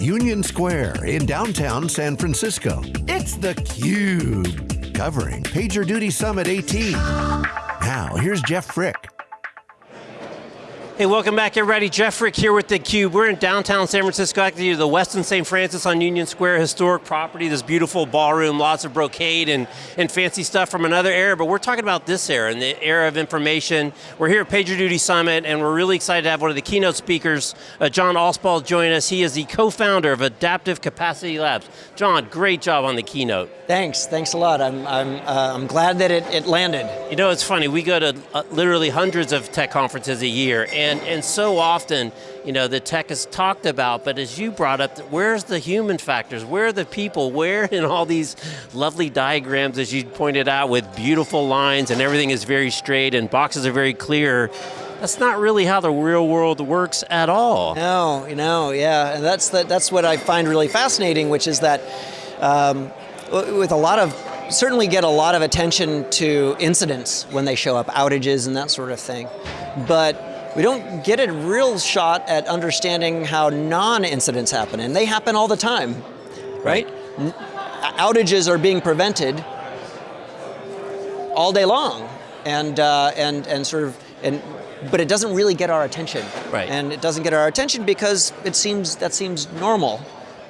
Union Square in downtown San Francisco, it's theCUBE. Covering PagerDuty Summit 18. Now, here's Jeff Frick. Hey, welcome back everybody. Jeff Frick here with theCUBE. We're in downtown San Francisco, actually the Westin St. Francis on Union Square, historic property, this beautiful ballroom, lots of brocade and, and fancy stuff from another era, but we're talking about this era, and the era of information. We're here at PagerDuty Summit, and we're really excited to have one of the keynote speakers, uh, John Allspaw, join us. He is the co-founder of Adaptive Capacity Labs. John, great job on the keynote. Thanks, thanks a lot. I'm, I'm, uh, I'm glad that it, it landed. You know, it's funny, we go to uh, literally hundreds of tech conferences a year, and and, and so often, you know, the tech is talked about, but as you brought up, where's the human factors? Where are the people? Where in all these lovely diagrams, as you pointed out, with beautiful lines and everything is very straight and boxes are very clear, that's not really how the real world works at all. No, you know, yeah, and that's, the, that's what I find really fascinating, which is that um, with a lot of certainly get a lot of attention to incidents when they show up, outages and that sort of thing. But we don't get a real shot at understanding how non-incidents happen, and they happen all the time, right? right? Outages are being prevented all day long, and uh, and and sort of and but it doesn't really get our attention. Right. And it doesn't get our attention because it seems that seems normal,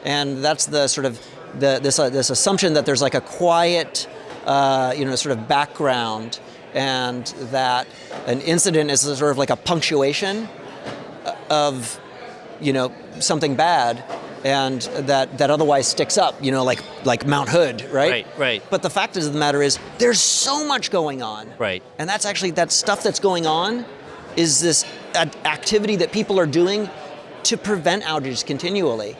and that's the sort of the this uh, this assumption that there's like a quiet, uh, you know, sort of background and that an incident is sort of like a punctuation of you know, something bad and that, that otherwise sticks up, you know, like, like Mount Hood, right? Right, right. But the fact of the matter is, there's so much going on. Right. And that's actually, that stuff that's going on is this activity that people are doing to prevent outages continually.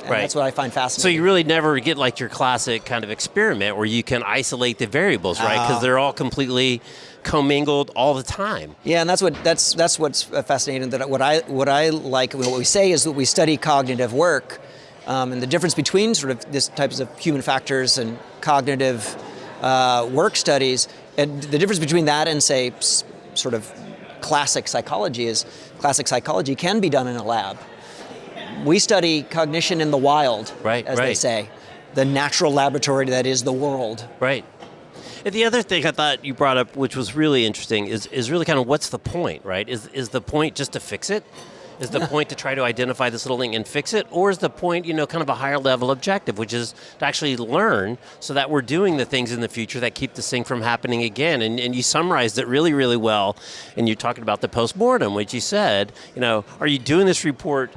And right. that's what I find fascinating. So you really never get like your classic kind of experiment where you can isolate the variables, right? Because uh, they're all completely commingled all the time. Yeah, and that's what that's that's what's fascinating. That what I what I like, what we say is that we study cognitive work, um, and the difference between sort of this types of human factors and cognitive uh, work studies, and the difference between that and say sort of classic psychology is classic psychology can be done in a lab we study cognition in the wild, right, as right. they say. The natural laboratory that is the world. Right. And the other thing I thought you brought up, which was really interesting, is, is really kind of what's the point, right? Is, is the point just to fix it? Is the point to try to identify this little thing and fix it? Or is the point, you know, kind of a higher level objective, which is to actually learn so that we're doing the things in the future that keep this thing from happening again? And, and you summarized it really, really well. And you're talking about the post-mortem, which you said, you know, are you doing this report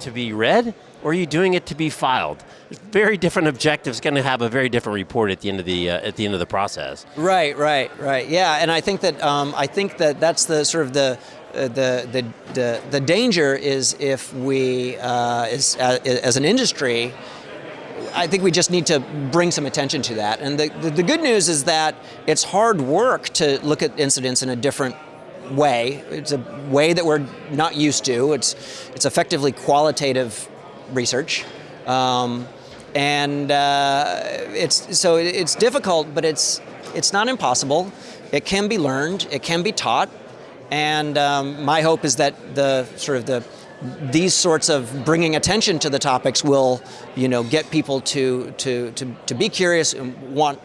to be read, or are you doing it to be filed? Very different objectives, going to have a very different report at the end of the uh, at the end of the process. Right, right, right. Yeah, and I think that um, I think that that's the sort of the uh, the, the, the, the, danger is if we, uh, as, as an industry, I think we just need to bring some attention to that. And the, the, the, good news is that it's hard work to look at incidents in a different way. It's a way that we're not used to. It's, it's effectively qualitative research. Um, and uh, it's, so it's difficult, but it's, it's not impossible. It can be learned, it can be taught, and um, my hope is that the sort of the these sorts of bringing attention to the topics will, you know, get people to to to, to be curious and want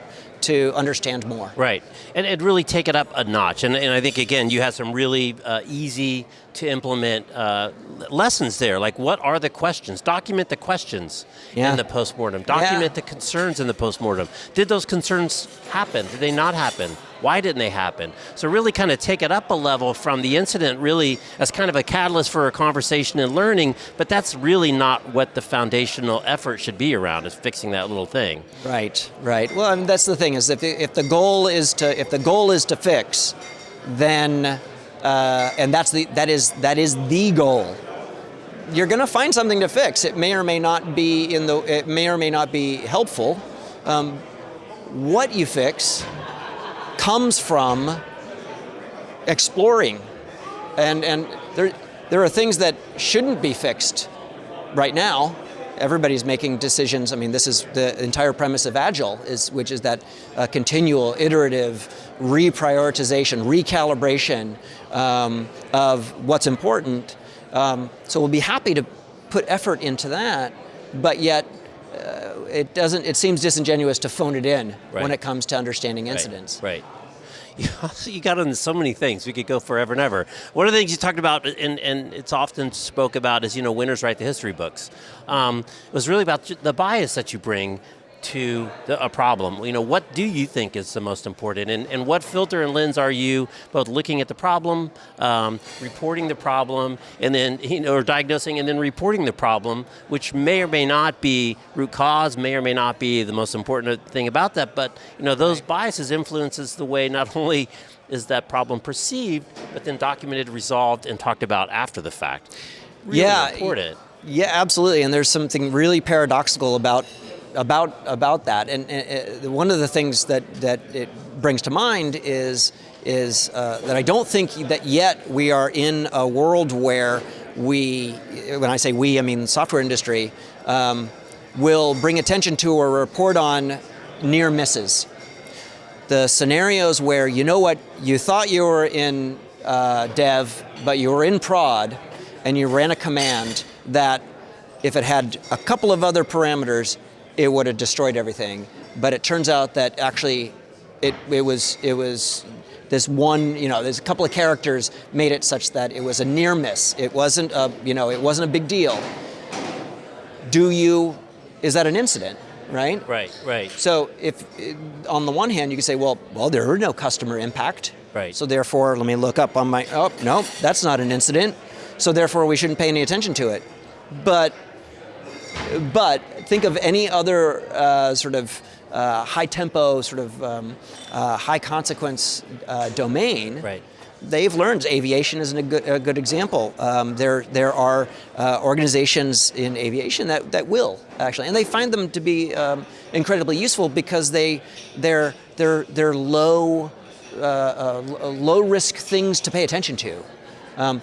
to understand more. Right, and, and really take it up a notch. And, and I think, again, you have some really uh, easy to implement uh, lessons there, like what are the questions? Document the questions yeah. in the postmortem. Document yeah. the concerns in the postmortem. Did those concerns happen? Did they not happen? Why didn't they happen? So really kind of take it up a level from the incident really as kind of a catalyst for a conversation and learning, but that's really not what the foundational effort should be around, is fixing that little thing. Right, right. Well, mean, that's the thing, is if, if the goal is to, if the goal is to fix, then uh, and that's the, that, is, that is the goal. You're going to find something to fix. It may or may not be in the, it may or may not be helpful. Um, what you fix comes from exploring. And, and there, there are things that shouldn't be fixed right now. Everybody's making decisions. I mean, this is the entire premise of Agile, is, which is that uh, continual, iterative, reprioritization, recalibration um, of what's important. Um, so we'll be happy to put effort into that, but yet uh, it doesn't. It seems disingenuous to phone it in Right. when it comes to understanding incidents. Right. You, also, you got into so many things. We could go forever and ever. One of the things you talked about, and, and it's often spoke about, is you know winners write the history books. Um, it was really about the bias that you bring to the, a problem. You know, what do you think is the most important, and, and what filter and lens are you both looking at the problem, um, reporting the problem, and then you know, or diagnosing and then reporting the problem, which may or may not be root cause, may or may not be the most important thing about that. But you know, those biases influences the way not only is that problem perceived, but then documented, resolved, and talked about after the fact. Really Yeah, important. Yeah, absolutely. And there's something really paradoxical about about about that. And, and uh, one of the things that that it brings to mind is is uh, that I don't think that yet we are in a world where we, when I say we, I mean the software industry, um, will bring attention to or report on near misses. The scenarios where you know what you thought you were in uh, dev, but you were in prod, and you ran a command that, if it had a couple of other parameters, it would have destroyed everything. But it turns out that actually, it, it was it was this one you know there's a couple of characters made it such that it was a near miss. It wasn't a you know it wasn't a big deal. Do you? Is that an incident? Right. Right. Right. So if, eh, on the one hand, you can say, well, well, there are no customer impact. Right. So therefore, let me look up on my, oh, no, that's not an incident. So therefore, we shouldn't pay any attention to it. But, but think of any other uh, sort of uh, high tempo, sort of um, uh, high consequence uh, domain. Right. They've learned aviation is a good, a good example. Um, there, there are uh, organizations in aviation that, that will actually, and they find them to be um, incredibly useful because they, they're, they're, they're low, uh, uh, low risk things to pay attention to. Um,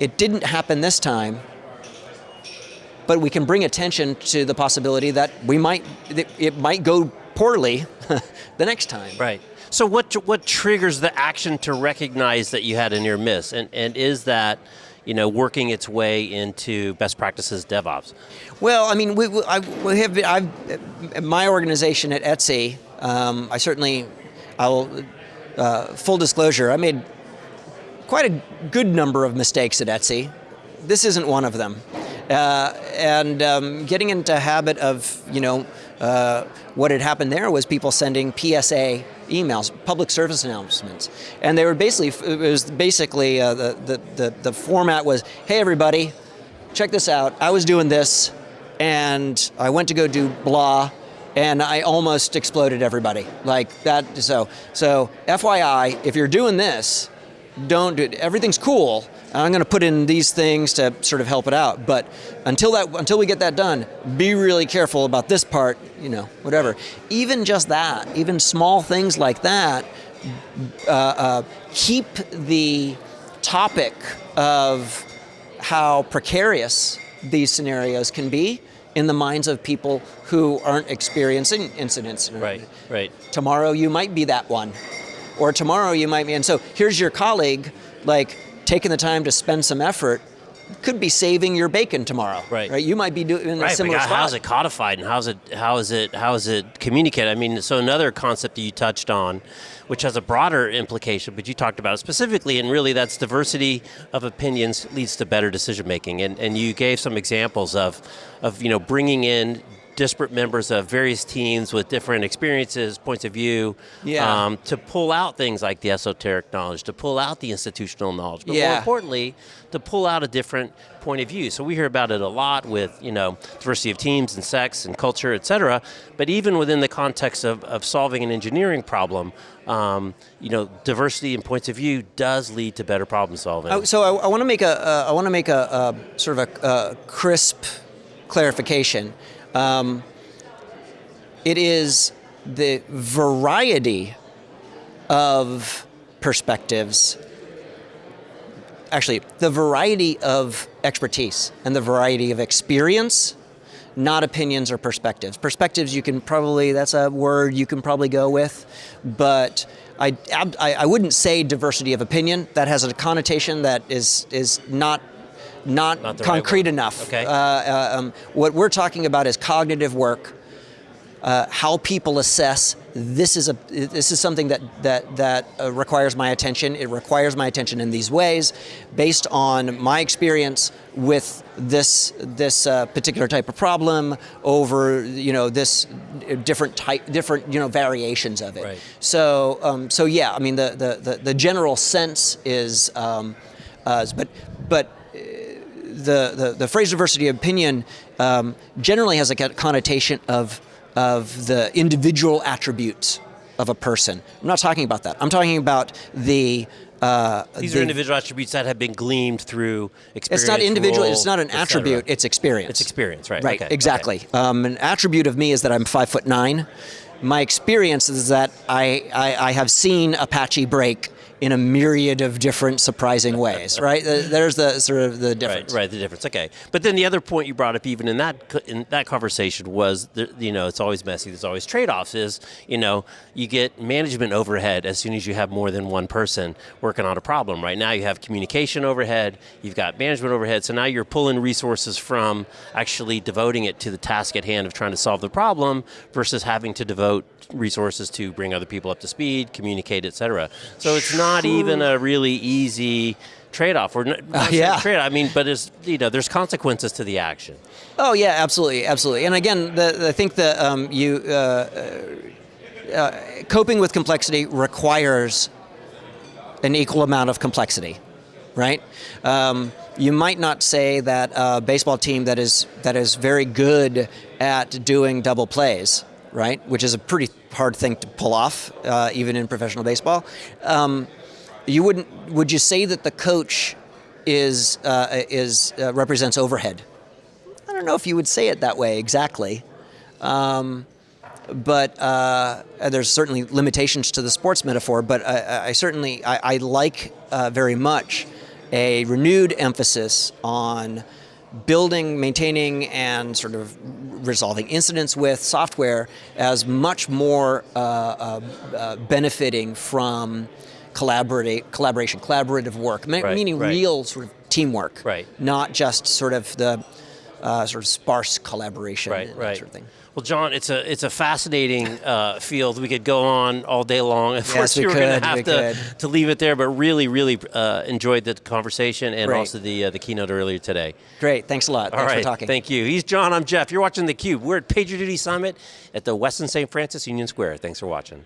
it didn't happen this time, but we can bring attention to the possibility that we might, that it might go poorly the next time. Right. So what what triggers the action to recognize that you had a near miss, and and is that you know working its way into best practices DevOps? Well, I mean, we, we, I, we have I've, my organization at Etsy. Um, I certainly, I'll uh, full disclosure. I made quite a good number of mistakes at Etsy. This isn't one of them. Uh, and um, getting into habit of, you know, uh, what had happened there was people sending PSA emails, public service announcements, and they were basically it was basically uh, the, the the the format was, hey everybody, check this out. I was doing this, and I went to go do blah, and I almost exploded everybody like that. So so FYI, if you're doing this, don't do it. Everything's cool. I'm going to put in these things to sort of help it out. But until that, until we get that done, be really careful about this part. You know, whatever. Even just that, even small things like that, uh, uh, keep the topic of how precarious these scenarios can be in the minds of people who aren't experiencing incidents. Right. Right. Tomorrow you might be that one. Or tomorrow you might be, and so here's your colleague, like taking the time to spend some effort, could be saving your bacon tomorrow. Right. Right. You might be doing in a Right, but similar spot. how's it codified and how's it how is it how is it communicated? I mean, so another concept that you touched on, which has a broader implication, but you talked about it specifically, and really that's diversity of opinions leads to better decision making, and and you gave some examples of of you know bringing in disparate members of various teams with different experiences, points of view, Yeah. um, to pull out things like the esoteric knowledge, to pull out the institutional knowledge, but more importantly, to pull out a different point of view. So we hear about it a lot with, you know, diversity of teams and sex and culture, et cetera. But even within the context of, of solving an engineering problem, um, you know, diversity and points of view does lead to better problem solving. Oh, so I, I want to make a, uh, I want to make a, a sort of a, a crisp clarification. Um, it is the variety of perspectives, actually, the variety of expertise and the variety of experience, not opinions or perspectives. Perspectives, you can probably, that's a word you can probably go with, but I, I, I wouldn't say diversity of opinion. That has a connotation that is, is not not, Not the right concrete enough. Okay. Uh, uh, um, what we're talking about is cognitive work. Uh, how people assess this is a this is something that that that uh, requires my attention. It requires my attention in these ways, based on my experience with this this uh, particular type of problem over you know this different type different you know variations of it. Right. So um, so yeah, I mean the the the, the general sense is, um, uh, but but the, the, the phrase diversity of opinion um, generally has a connotation of, of the individual attributes of a person. I'm not talking about that. I'm talking about the. Uh, These the- are individual attributes that have been gleaned through experience. It's not individual. role, it's not an attribute. It's experience. It's experience, right? Right. okay, exactly. Um, an attribute of me is that I'm five foot nine. My experience is that I, I, I have seen Apache break in a myriad of different surprising ways. Right. There's the sort of the Right, difference. right, the difference. Okay, but then the other point you brought up, even in that in that conversation, was the, you know it's always messy. There's always trade-offs. Is you know you get management overhead as soon as you have more than one person working on a problem. Right now you have communication overhead, you've got management overhead. So now you're pulling resources from actually devoting it to the task at hand of trying to solve the problem versus having to devote resources to bring other people up to speed, communicate, etc. So it's not even a really easy trade-off. Or not, not yeah. trade. I mean, but it's you know, there's consequences to the action. Oh yeah, absolutely, absolutely. And again, the, I think that um, you uh, uh, coping with complexity requires an equal amount of complexity, right? Um, you might not say that a baseball team that is that is very good at doing double plays, right? Which is a pretty hard thing to pull off, uh, even in professional baseball. Um, you wouldn't. Would you say that the coach is uh, is uh, represents overhead? I don't know if you would say it that way exactly. Um, but uh, there's certainly limitations to the sports metaphor. But I, I certainly I, I like uh, very much a renewed emphasis on building, maintaining, and sort of resolving incidents with software as much more uh, uh, uh, benefiting from collaborate, collaboration, collaborative work, right, meaning right. real sort of teamwork, Right. not just sort of the uh, sort of sparse collaboration Right, and right. that sort of thing. Well, John, it's a it's a fascinating uh, field. We could go on all day long. Of Yes, course, we we were going to have to, to leave it there, but really, really uh, enjoyed the conversation and Great. also the uh, the keynote earlier today. Great, thanks a lot. All Thanks right, for talking. thank you. He's John. I'm Jeff. You're watching theCUBE. We're at PagerDuty Summit at the Westin St. Francis Union Square. Thanks for watching.